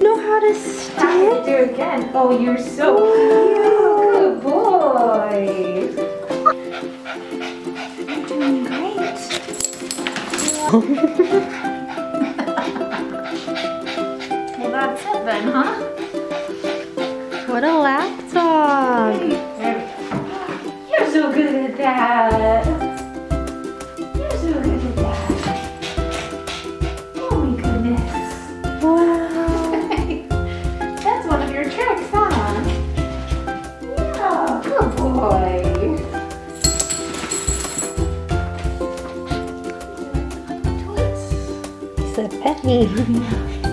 know how to stand? do it again. Oh, you're so cute. Good boy. You're doing great. well, that's it then, huh? What a lap dog. There we go. You're so good at that. Petty.